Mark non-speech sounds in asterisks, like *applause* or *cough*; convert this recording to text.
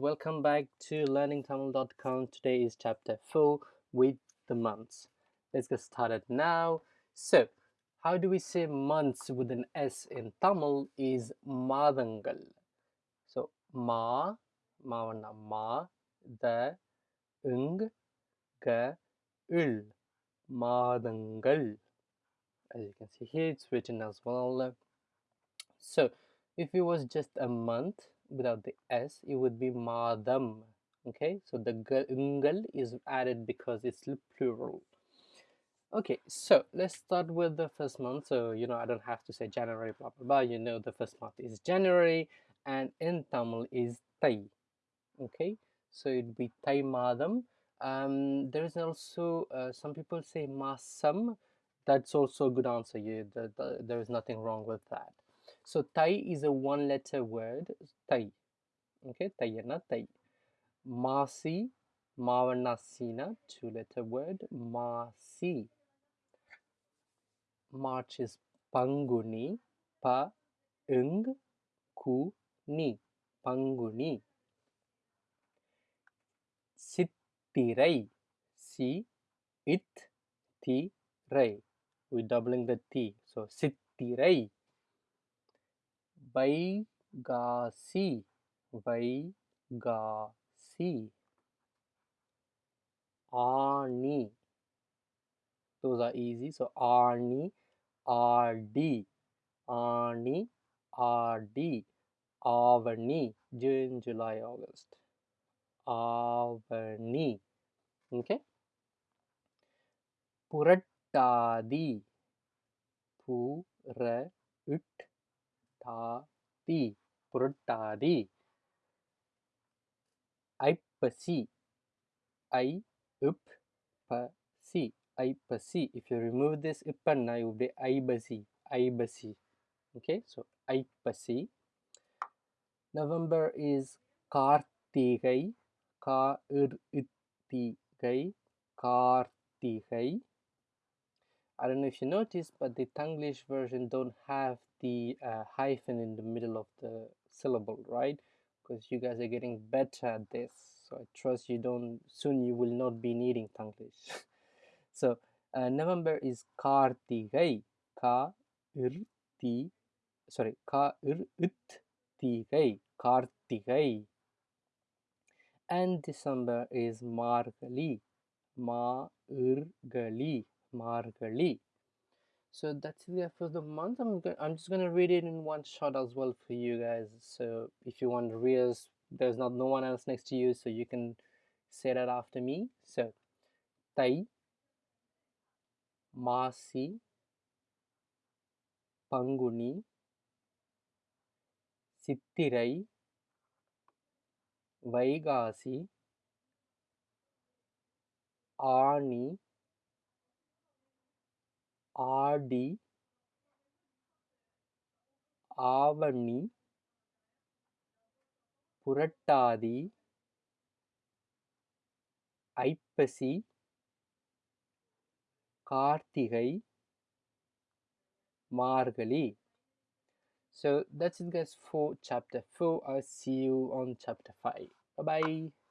Welcome back to learningtamil.com. Today is chapter 4 with the months. Let's get started now. So, how do we say months with an S in Tamil is Madangal. So, Ma, Mavana Ma, the, Ung, Ga, Ul, Madangal. As you can see here, it's written as well. So, if it was just a month without the s it would be madam okay? So the ungal is added because it's plural. Okay so let's start with the first month. So you know i don't have to say january blah blah blah. You know the first month is january and in tamil is tai okay? So it'd be tai madam. Um there is also uh, some people say masam that's also a good answer. You the, the, there is nothing wrong with that so Thai is a one letter word, Thai. Okay, tayana tai. Masi, mavanasina, two letter word, masi. March is panguni, pa, ung, ku, ni, panguni. Sittirai, si, it, ti, rai. We're doubling the t, so sittirai. वई गा सी वई गा are easy so Aani Aadi Aani Aadi Avani June, July August Avani okay Purattasi Purattasi உட் தாதி புரட்டாதி ஐப்பசி ஐ up பசி ஐப்பசி if you remove this ipanna it will be Aippasi Aippasi okay so Aippasi November is Karthigai கா இர் இத்திகை Karthigai I don't know if you noticed, but the Tanglish version don't have the uh, hyphen in the middle of the syllable, right? Because you guys are getting better at this. So I trust you don't, soon you will not be needing Tanglish. *laughs* so uh, November is Kartigai, Ka ir ti, sorry, Ka ir ut tigai, Kartigai. And December is Margali, Ma irgali Margali. So that's it for the month. I'm I'm just gonna read it in one shot as well for you guys. So if you want to read, there's not no one else next to you, so you can say that after me. So Tai Masi Panguni Sittirai Vaigasi Ani Aadi Avani Purattathi Aippasi Karthigai Margazhi so that's it guys for chapter 4 i'll see you on chapter 5 bye bye